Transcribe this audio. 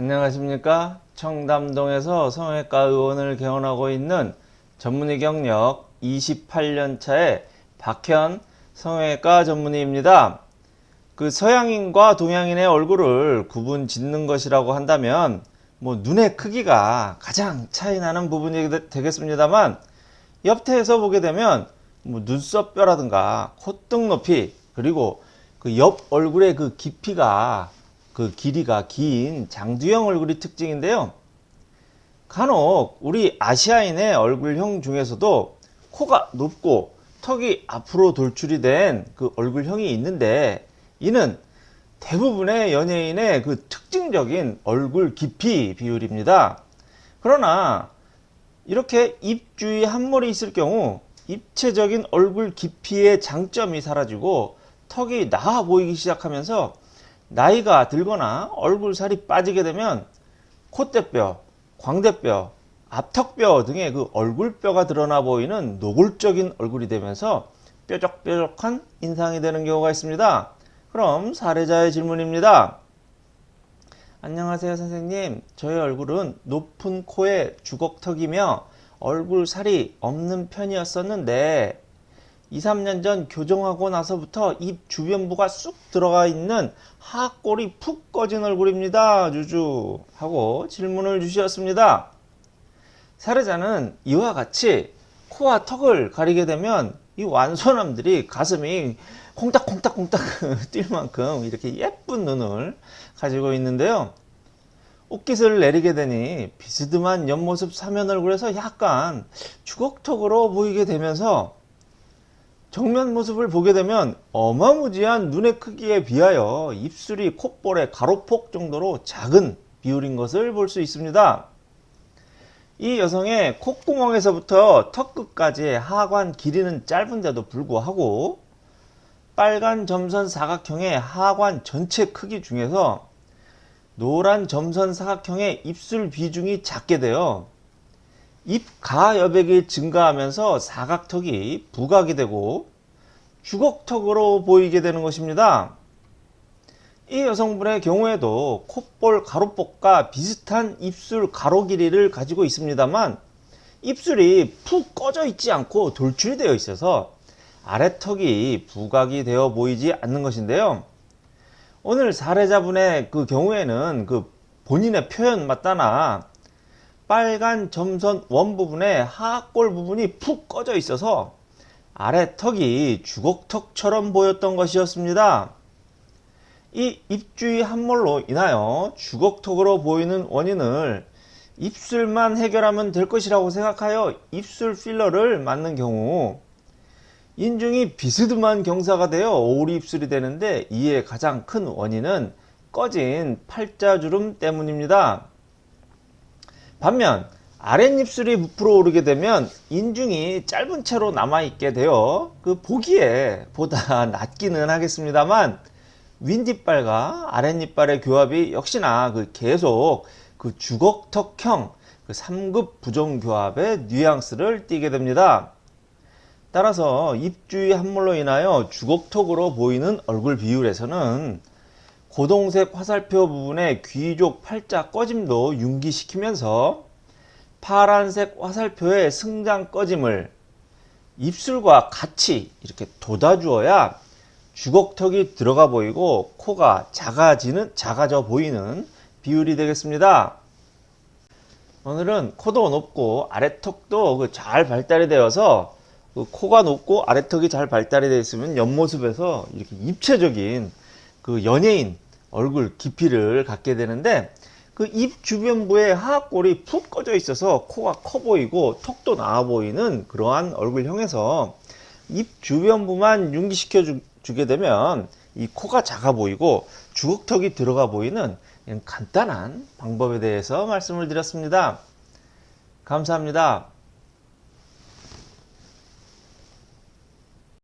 안녕하십니까? 청담동에서 성형외과 의원을 개원하고 있는 전문의 경력 28년차의 박현 성형외과 전문의입니다. 그 서양인과 동양인의 얼굴을 구분 짓는 것이라고 한다면 뭐 눈의 크기가 가장 차이 나는 부분이 되겠습니다만 옆태에서 보게 되면 뭐 눈썹 뼈라든가 콧등 높이 그리고 그 옆 얼굴의 그 깊이가 그 길이가 긴 장두형 얼굴이 특징인데요. 간혹 우리 아시아인의 얼굴형 중에서도 코가 높고 턱이 앞으로 돌출이 된 그 얼굴형이 있는데 이는 대부분의 연예인의 그 특징적인 얼굴 깊이 비율입니다. 그러나 이렇게 입 주위 한몰이 있을 경우 입체적인 얼굴 깊이의 장점이 사라지고 턱이 나아 보이기 시작하면서 나이가 들거나 얼굴 살이 빠지게 되면 콧대뼈, 광대뼈, 앞턱뼈 등의 그 얼굴뼈가 드러나 보이는 노골적인 얼굴이 되면서 뾰족뾰족한 인상이 되는 경우가 있습니다. 그럼 사례자의 질문입니다. 안녕하세요 선생님. 저의 얼굴은 높은 코에 주걱턱이며 얼굴 살이 없는 편이었었는데 2, 3년 전 교정하고 나서부터 입 주변부가 쑥 들어가 있는 하골이 푹 꺼진 얼굴입니다. 주주 하고 질문을 주셨습니다. 사례자는 이와 같이 코와 턱을 가리게 되면 이 완소남들이 가슴이 콩닥콩닥콩닥 뛸 만큼 이렇게 예쁜 눈을 가지고 있는데요. 옷깃을 내리게 되니 비스듬한 옆모습 사면 얼굴에서 약간 주걱턱으로 보이게 되면서 정면 모습을 보게 되면 어마무지한 눈의 크기에 비하여 입술이 콧볼의 가로폭 정도로 작은 비율인 것을 볼 수 있습니다. 이 여성의 콧구멍에서부터 턱끝까지의 하관 길이는 짧은데도 불구하고 빨간 점선 사각형의 하관 전체 크기 중에서 노란 점선 사각형의 입술 비중이 작게 되어 입가 여백이 증가하면서 사각턱이 부각이 되고 주걱턱으로 보이게 되는 것입니다. 이 여성분의 경우에도 콧볼 가로폭과 비슷한 입술 가로 길이를 가지고 있습니다만 입술이 푹 꺼져 있지 않고 돌출이 되어 있어서 아래턱이 부각이 되어 보이지 않는 것인데요. 오늘 사례자분의 그 경우에는 그 본인의 표현 맞다나 빨간 점선 원 부분에 하골 부분이 푹 꺼져 있어서 아래 턱이 주걱턱처럼 보였던 것이었습니다. 이 입주위 함몰로 인하여 주걱턱으로 보이는 원인을 입술만 해결하면 될 것이라고 생각하여 입술 필러를 맞는 경우 인중이 비스듬한 경사가 되어 오리 입술이 되는데 이에 가장 큰 원인은 꺼진 팔자주름 때문입니다. 반면 아랫입술이 부풀어 오르게 되면 인중이 짧은 채로 남아있게 되어 그 보기에 보다 낫기는 하겠습니다만 윗니빨과 아랫니빨의 교합이 역시나 그 계속 그 주걱턱형 그 3급 부정교합의 뉘앙스를 띠게 됩니다. 따라서 입주위 함몰로 인하여 주걱턱으로 보이는 얼굴 비율에서는 고동색 화살표 부분의 귀족 팔자 꺼짐도 융기시키면서 파란색 화살표의 승장 꺼짐을 입술과 같이 이렇게 돋아주어야 주걱턱이 들어가 보이고 코가 작아지는 작아져 보이는 비율이 되겠습니다. 오늘은 코도 높고 아래턱도 그 잘 발달이 되어서 그 코가 높고 아래턱이 잘 발달이 되어 있으면 옆모습에서 이렇게 입체적인 그 연예인 얼굴 깊이를 갖게 되는데 그 입 주변부에 하악골이 푹 꺼져 있어서 코가 커 보이고 턱도 나와 보이는 그러한 얼굴형에서 입 주변부만 융기시켜 주, 게 되면 이 코가 작아 보이고 주걱턱이 들어가 보이는 간단한 방법에 대해서 말씀을 드렸습니다. 감사합니다.